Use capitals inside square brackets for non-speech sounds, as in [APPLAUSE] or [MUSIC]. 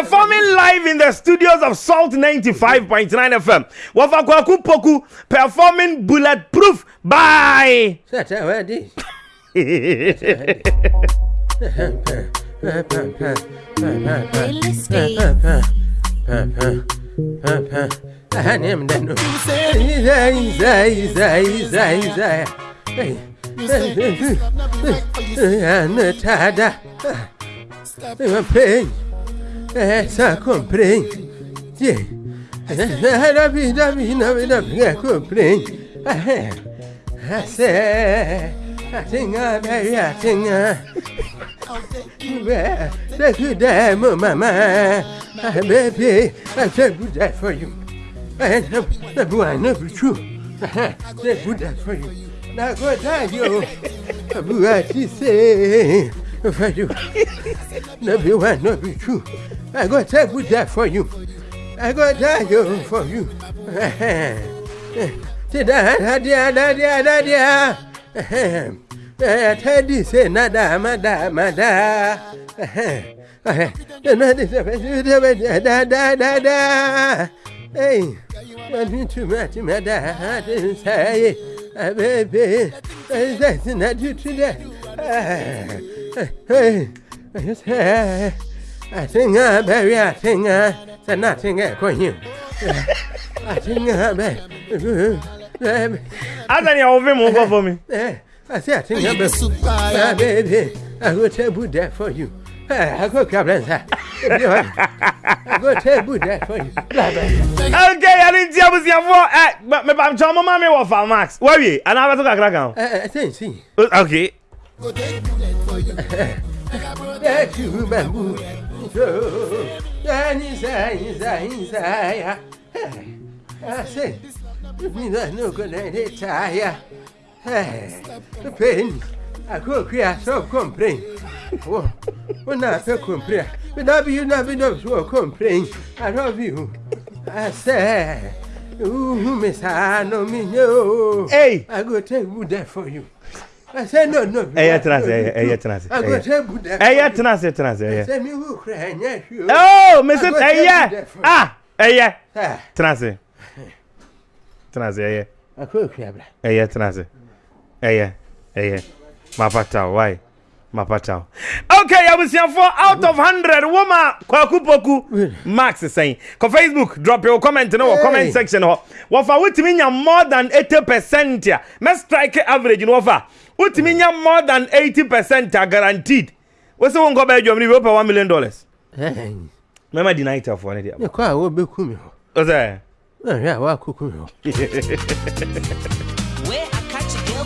Performing live in the studios of Salt 95.9 FM. Wafakwaku Poku performing Bulletproof. Bye. Stop essa compreende. Na vida, vida, vida, vida, compreende. Essa Atinha, velha, atinha. That's you there, mama. Baby, I said good day for you. And the boy, never true. I said good day for you. Now, good day, you. Abu, I see. very well. no be one, no be two. I go take good there for you. I go die you for you. Tida hadia hadia hadia. Teddy say nada mada mada. Da da da da. Hey, what you too much, mada? I didn't say, baby. That's not you today àtìngà bẹ̀rẹ̀ àtìngà sẹ́nà I ẹ̀kọ́ yìí àtìngà bẹ̀rẹ̀. Anthony àwọn fíìmù ń kọ́ fún mi. I àtìngà bẹ̀rẹ̀ bẹ́ẹ̀bẹ́ I go table there for you I go cabin sa I go table there for you. ok yanni tí a bó ti yà fún ọ ẹ mẹba jọ ọmọ máa mi wọ Falmax wẹ́ẹ̀wì ẹ̀ ẹ̀ náà bá tó kàkàrà I ẹ ẹ ẹ sẹ́yìn sí. ok. Deixa o bambu. Dani, sai, sai, sai. Assim, vinda no colete, saia. Pen, a coquia só comprei. O nada comprei. Me dá viu I vida sua comprei. A não viu. Assim, o mesano minho. Ei! I go take wood there for you. Say eh, no, no. Ẹyẹ tena ase, ẹyẹ tena ase. Ẹyẹ tena ase, tena ase, ẹyẹ. Sẹ́mi wù kúrẹ́ ẹ̀yẹ fi o. Ooo, mesi ẹyẹ, oh, ah, ẹyẹ, eh. tena ase, tena ase, ẹyẹ. Akó òkú abira. Ẹyẹ tena ase, ẹyẹ, ẹyẹ, mapata o, wáyé, mapata o. Okay, abusuafo out of hundred woma kwaku poku max sẹ́yìn. Kọ Facebook drop your comment ní wọ comment section hɔ. Wɔfa wotumi nya more than eighty percent a, mɛ strike average ni wɔfa wotumi nya more than eighty percent are guaranteed wosi wo nkɔ bɛɛ dwom ni bi o pɛ one million dollars. mɛma di n'ayi ta fɔ ne de. ne kɔ a wo bɛ kun mi hɔ. o sɛ. ɛɛ eh, wa ko kun mi hɔ. [LAUGHS]